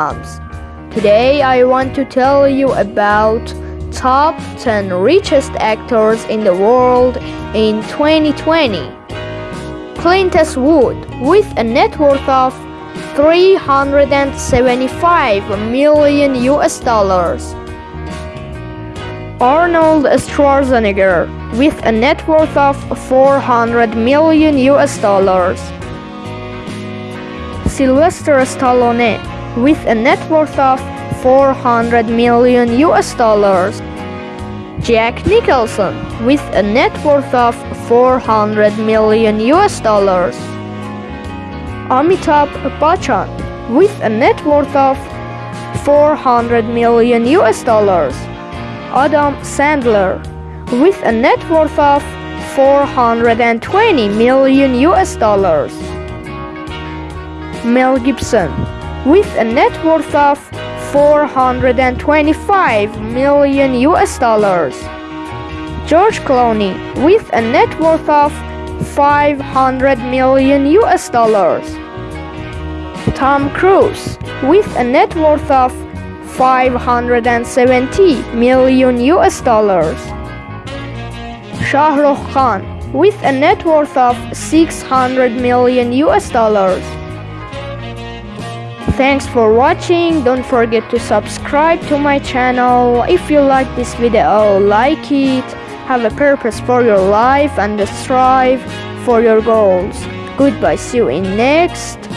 Today I want to tell you about top 10 richest actors in the world in 2020. Clint Eastwood with a net worth of 375 million US dollars. Arnold Schwarzenegger with a net worth of 400 million US dollars. Sylvester Stallone with a net worth of 400 million US dollars. Jack Nicholson with a net worth of 400 million US dollars. Amitabh Bachchan with a net worth of 400 million US dollars. Adam Sandler with a net worth of 420 million US dollars. Mel Gibson with a net worth of 425 million US dollars. George Clooney with a net worth of 500 million US dollars. Tom Cruise with a net worth of 570 million US dollars. Shah Rukh Khan with a net worth of 600 million US dollars. Thanks for watching. Don't forget to subscribe to my channel. If you like this video, like it. Have a purpose for your life and strive for your goals. Goodbye. See you in next